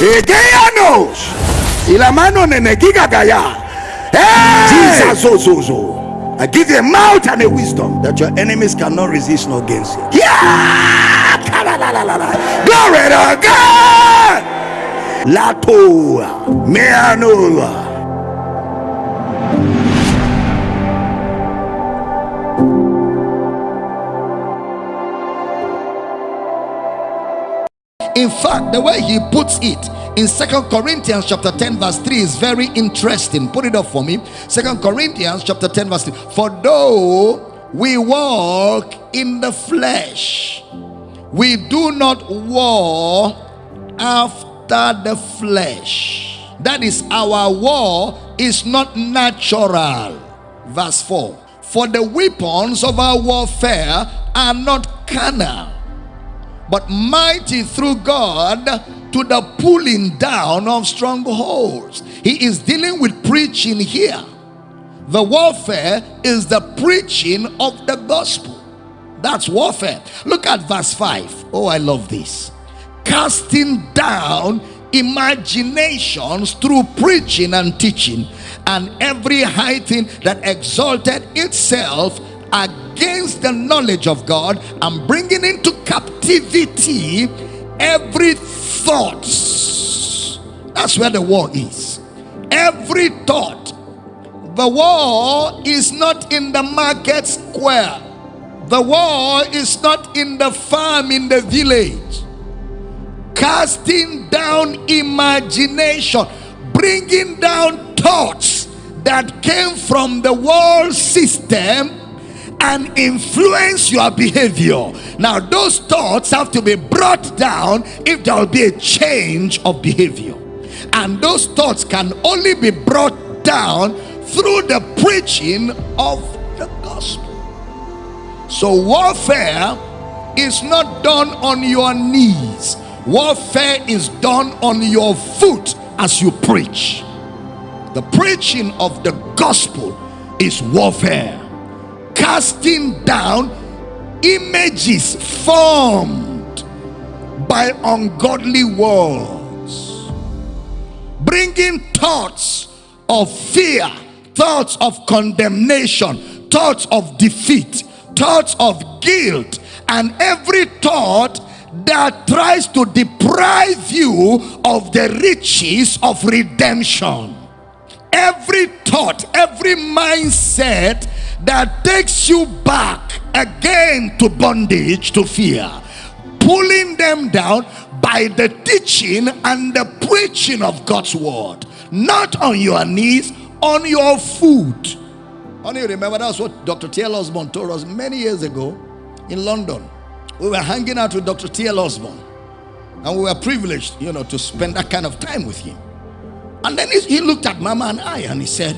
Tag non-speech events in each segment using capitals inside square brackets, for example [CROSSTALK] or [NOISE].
Egeanos. Y la mano nenegiga gaya. Hey! Jesus, so, so, so. I give you a mouth and a wisdom that your enemies cannot resist nor against you. Yeah! Glory to God! Lato, Meanoa. In fact, the way he puts it in Second Corinthians chapter 10, verse 3 is very interesting. Put it up for me. Second Corinthians chapter 10, verse 3. For though we walk in the flesh, we do not war after the flesh. That is, our war is not natural. Verse 4 For the weapons of our warfare are not carnal but mighty through God to the pulling down of strongholds. He is dealing with preaching here. The warfare is the preaching of the gospel. That's warfare. Look at verse 5. Oh, I love this. Casting down imaginations through preaching and teaching, and every high thing that exalted itself against the knowledge of God and bringing into captivity every thought. That's where the war is. Every thought. The war is not in the market square. The war is not in the farm in the village. Casting down imagination, bringing down thoughts that came from the world system and influence your behavior. Now, those thoughts have to be brought down if there will be a change of behavior. And those thoughts can only be brought down through the preaching of the gospel. So, warfare is not done on your knees, warfare is done on your foot as you preach. The preaching of the gospel is warfare casting down images formed by ungodly words, bringing thoughts of fear, thoughts of condemnation, thoughts of defeat, thoughts of guilt, and every thought that tries to deprive you of the riches of redemption. Every thought, every mindset that takes you back again to bondage, to fear, pulling them down by the teaching and the preaching of God's word, not on your knees, on your foot. Only remember that's what Dr. T.L. Osborn told us many years ago in London. We were hanging out with Dr. T.L. Osborn, and we were privileged, you know, to spend that kind of time with him. And then he looked at Mama and I and he said,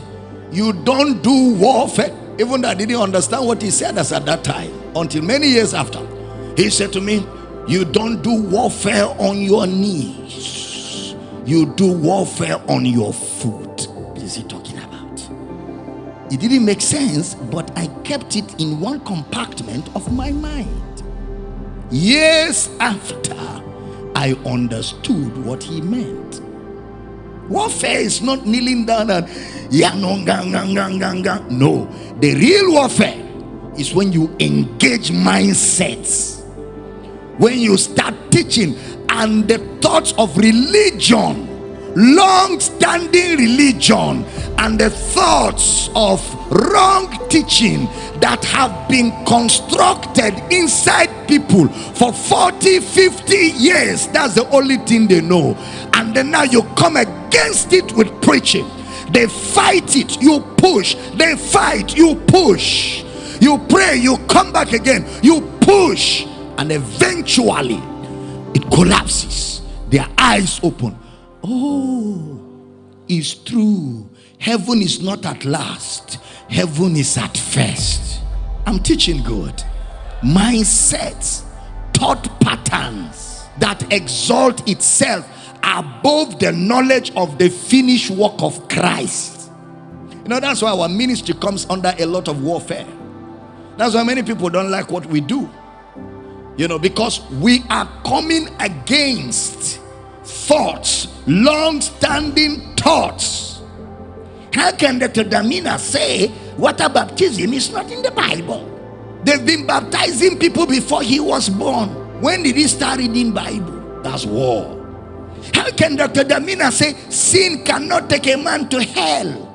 You don't do warfare even though I didn't understand what he said as at that time, until many years after. He said to me, You don't do warfare on your knees, you do warfare on your foot. What is he talking about? It didn't make sense, but I kept it in one compartment of my mind. Years after, I understood what he meant. Warfare is not kneeling down and no. The real warfare is when you engage mindsets. When you start teaching and the thoughts of religion, long standing religion, and the thoughts of wrong teaching that have been constructed inside people for 40 50 years that's the only thing they know and then now you come against it with preaching. They fight it you push. They fight you push. You pray you come back again you push. And eventually it collapses. Their eyes open. Oh it's true. Heaven is not at last. Heaven is at first. I'm teaching God. mindsets thought patterns that exalt itself above the knowledge of the finished work of Christ. You know, that's why our ministry comes under a lot of warfare. That's why many people don't like what we do. You know, because we are coming against thoughts long standing thoughts. How can Dr. Damina say water baptism is not in the Bible? They've been baptizing people before he was born. When did he start reading Bible? That's war. How can Dr. Damina say sin cannot take a man to hell?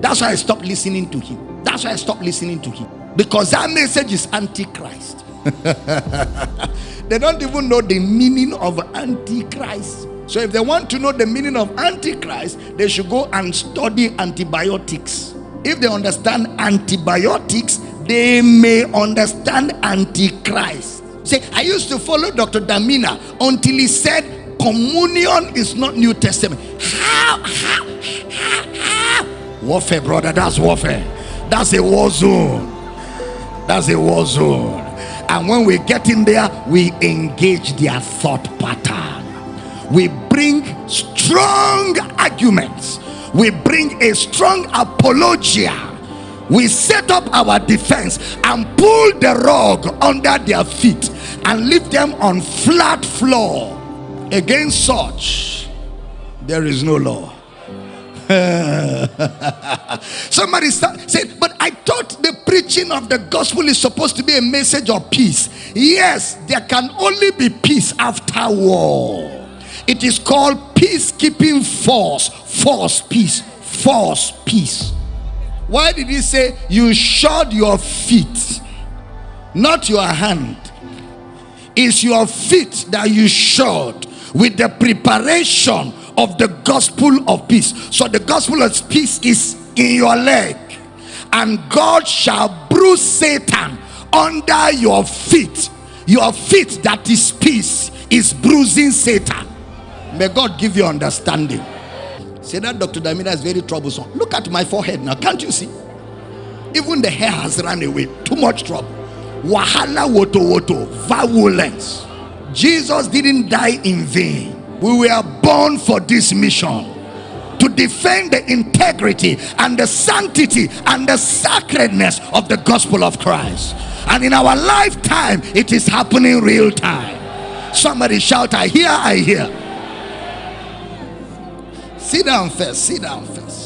That's why I stopped listening to him. That's why I stopped listening to him. Because that message is antichrist. [LAUGHS] they don't even know the meaning of antichrist. So if they want to know the meaning of antichrist, they should go and study antibiotics. If they understand antibiotics, they may understand antichrist. Say, I used to follow Dr. Damina until he said communion is not New Testament. How? How? How? How? Warfare, brother. That's warfare. That's a war zone. That's a war zone. And when we get in there, we engage their thought pattern. We bring strong arguments. We bring a strong apologia. We set up our defense and pull the rug under their feet and leave them on flat floor. Against such, there is no law. [LAUGHS] Somebody said, But I thought the preaching of the gospel is supposed to be a message of peace. Yes, there can only be peace after war. It is called peacekeeping force, force peace, force peace. Why did he say you shod your feet, not your hand? It's your feet that you shod with the preparation of the gospel of peace. So the gospel of peace is in your leg, and God shall bruise Satan under your feet. Your feet that is peace is bruising Satan. May God give you understanding. Say that Dr. Damina is very troublesome. Look at my forehead now. Can't you see? Even the hair has run away. Too much trouble. Wahala woto woto. Violence. Jesus didn't die in vain. We were born for this mission to defend the integrity and the sanctity and the sacredness of the gospel of Christ. And in our lifetime, it is happening real time. Somebody shout, I hear, I hear. Sit down first, sit down first.